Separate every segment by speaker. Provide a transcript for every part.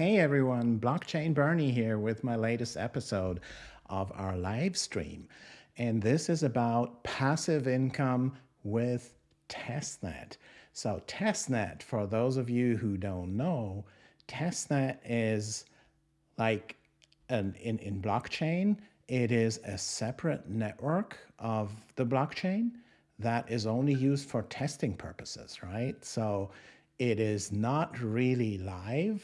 Speaker 1: Hey everyone, Blockchain Bernie here with my latest episode of our live stream. And this is about passive income with testnet. So testnet, for those of you who don't know, testnet is like an, in, in blockchain, it is a separate network of the blockchain that is only used for testing purposes, right? So it is not really live.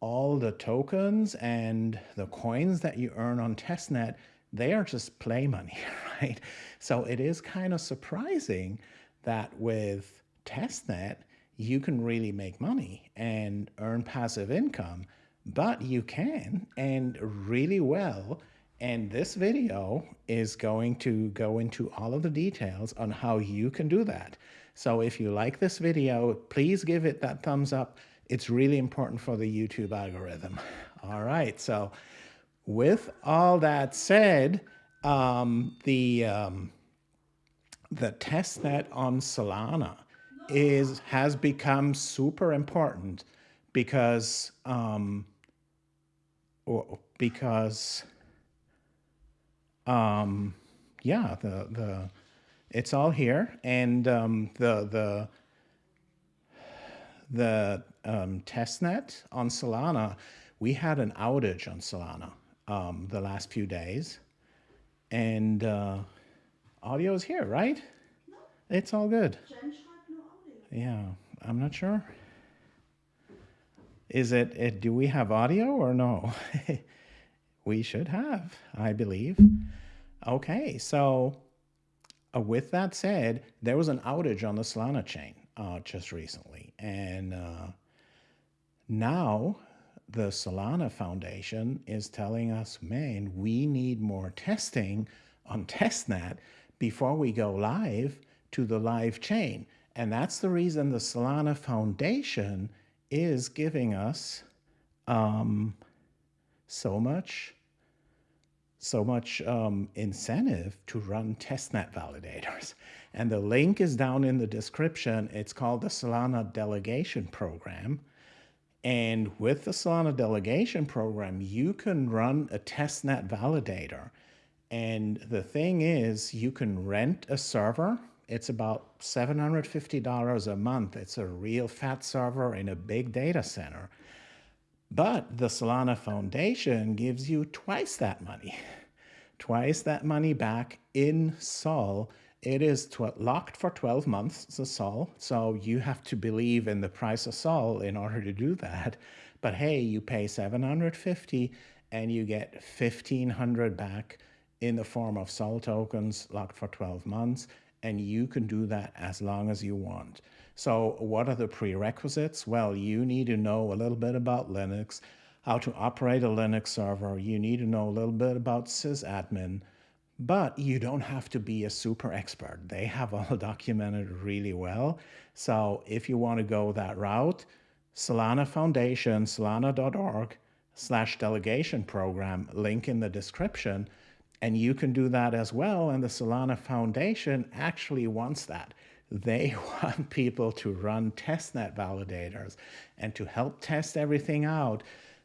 Speaker 1: All the tokens and the coins that you earn on testnet, they are just play money, right? So it is kind of surprising that with testnet, you can really make money and earn passive income, but you can and really well. And this video is going to go into all of the details on how you can do that. So if you like this video, please give it that thumbs up. It's really important for the YouTube algorithm. All right, so with all that said, um, the um, the testnet on Solana is has become super important because um, because um, yeah the the it's all here and um, the the the um, testnet on Solana we had an outage on Solana um, the last few days and uh, audio is here right no. it's all good yeah, I'm not sure. Is it, it do we have audio or no? we should have, I believe. Okay, so uh, with that said, there was an outage on the Solana chain uh, just recently. And uh, now the Solana Foundation is telling us, man, we need more testing on testnet before we go live to the live chain. And that's the reason the Solana Foundation is giving us um, so much so much um, incentive to run testnet validators. And the link is down in the description. It's called the Solana Delegation Program. And with the Solana Delegation Program, you can run a testnet validator. And the thing is, you can rent a server it's about $750 a month. It's a real fat server in a big data center. But the Solana Foundation gives you twice that money, twice that money back in Sol. It is locked for 12 months, the Sol. So you have to believe in the price of Sol in order to do that. But hey, you pay 750 and you get 1500 back in the form of Sol tokens locked for 12 months and you can do that as long as you want. So what are the prerequisites? Well, you need to know a little bit about Linux, how to operate a Linux server. You need to know a little bit about sysadmin, but you don't have to be a super expert. They have all documented really well. So if you want to go that route, Solana Foundation, solana.org slash delegation program, link in the description, and you can do that as well. And the Solana Foundation actually wants that. They want people to run testnet validators and to help test everything out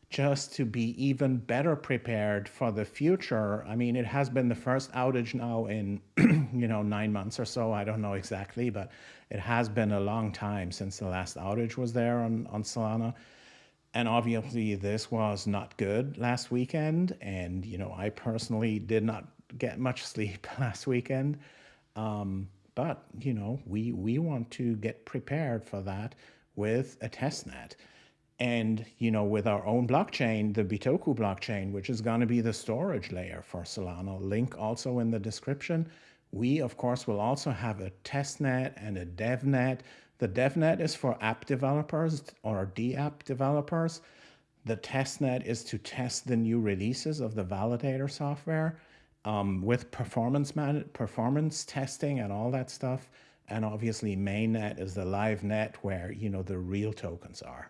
Speaker 1: just to be even better prepared for the future. I mean, it has been the first outage now in, you know, nine months or so. I don't know exactly, but it has been a long time since the last outage was there on, on Solana and obviously this was not good last weekend and you know i personally did not get much sleep last weekend. Um, but you know we we want to get prepared for that with a testnet and you know with our own blockchain the bitoku blockchain which is going to be the storage layer for solana link also in the description. We of course will also have a testnet and a devnet the DevNet is for app developers or DApp developers. The testnet is to test the new releases of the validator software um, with performance man performance testing and all that stuff. And obviously mainnet is the live net where, you know, the real tokens are.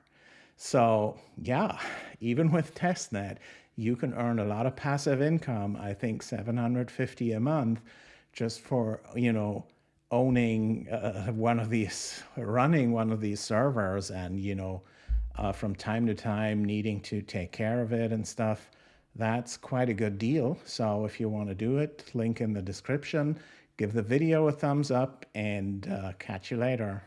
Speaker 1: So yeah, even with testnet, you can earn a lot of passive income. I think 750 a month just for, you know, owning uh, one of these, running one of these servers and, you know, uh, from time to time needing to take care of it and stuff, that's quite a good deal. So if you want to do it, link in the description. Give the video a thumbs up and uh, catch you later.